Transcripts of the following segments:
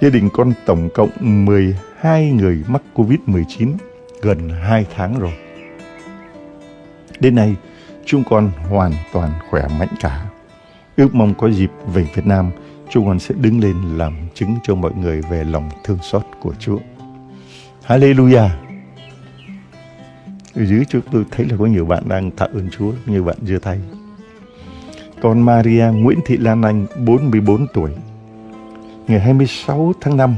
Gia đình con tổng cộng 12 người mắc Covid-19 gần 2 tháng rồi. Đến nay, chúng con hoàn toàn khỏe mạnh cả. Ước mong có dịp về Việt Nam, chúng con sẽ đứng lên làm chứng cho mọi người về lòng thương xót của Chúa. Hallelujah! Ở dưới chúng tôi thấy là có nhiều bạn đang tạ ơn Chúa, nhiều bạn giơ tay. Còn Maria Nguyễn Thị Lan Anh, 44 tuổi, ngày 26 tháng 5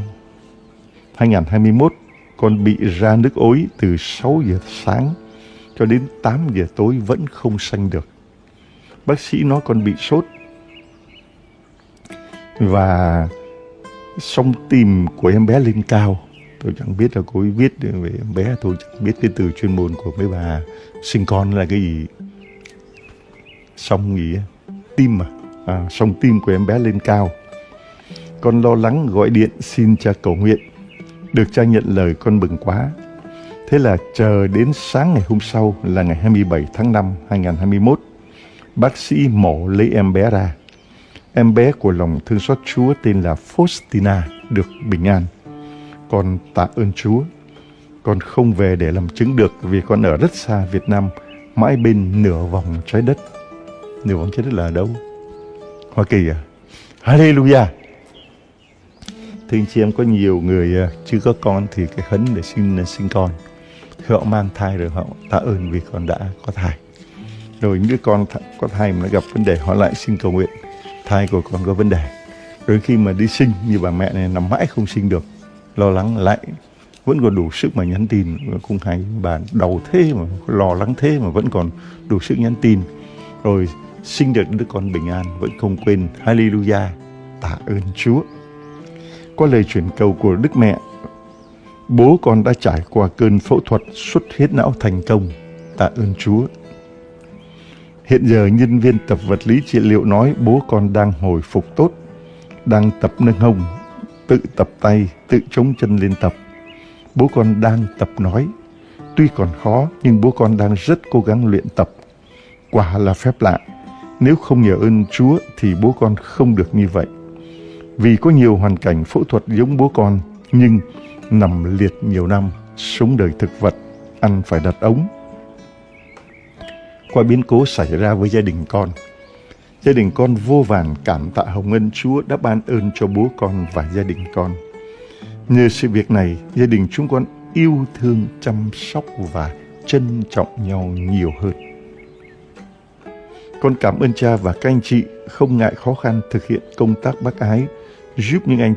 2021, con bị ra nước ối từ 6 giờ sáng cho đến 8 giờ tối vẫn không sanh được. Bác sĩ nói con bị sốt và song tim của em bé lên cao. Tôi chẳng biết là cô ấy viết về em bé, tôi chẳng biết cái từ chuyên môn của mấy bà sinh con là cái gì. Song gì tim mà, à, song tim của em bé lên cao. Con lo lắng gọi điện xin cha cầu nguyện. Được cha nhận lời con mừng quá. Thế là chờ đến sáng ngày hôm sau là ngày 27 tháng 5 2021, bác sĩ mổ lấy em bé ra. Em bé của lòng thương xót Chúa tên là Faustina được bình an. Con tạ ơn Chúa. Con không về để làm chứng được vì con ở rất xa Việt Nam, mãi bên nửa vòng trái đất. Nửa vòng trái đất là ở đâu? Hoa Kỳ à? Hallelujah! Thưa anh chị em, có nhiều người à, chưa có con thì cái hấn để sinh à, sinh con. Họ mang thai rồi họ tạ ơn vì con đã có thai. Rồi những đứa con có thai mà nó gặp vấn đề họ lại xin cầu nguyện thai của con có vấn đề. Rồi khi mà đi sinh như bà mẹ này nằm mãi không sinh được, lo lắng lại vẫn còn đủ sức mà nhắn tin cũng hay bà đầu thế mà lo lắng thế mà vẫn còn đủ sức nhắn tin rồi sinh được đứa con bình an vẫn không quên Hallelujah tạ ơn Chúa có lời chuyển cầu của Đức Mẹ bố con đã trải qua cơn phẫu thuật xuất huyết não thành công tạ ơn Chúa Hiện giờ nhân viên tập vật lý trị liệu nói bố con đang hồi phục tốt, đang tập nâng hông, tự tập tay, tự chống chân lên tập. Bố con đang tập nói. Tuy còn khó nhưng bố con đang rất cố gắng luyện tập. Quả là phép lạ. Nếu không nhờ ơn Chúa thì bố con không được như vậy. Vì có nhiều hoàn cảnh phẫu thuật giống bố con nhưng nằm liệt nhiều năm, sống đời thực vật, ăn phải đặt ống, qua biến cố xảy ra với gia đình con. Gia đình con vô vàn cảm tạ hồng ân Chúa đã ban ơn cho bố con và gia đình con. Nhờ sự việc này, gia đình chúng con yêu thương, chăm sóc và trân trọng nhau nhiều hơn. Con cảm ơn cha và các anh chị không ngại khó khăn thực hiện công tác bác ái, giúp những anh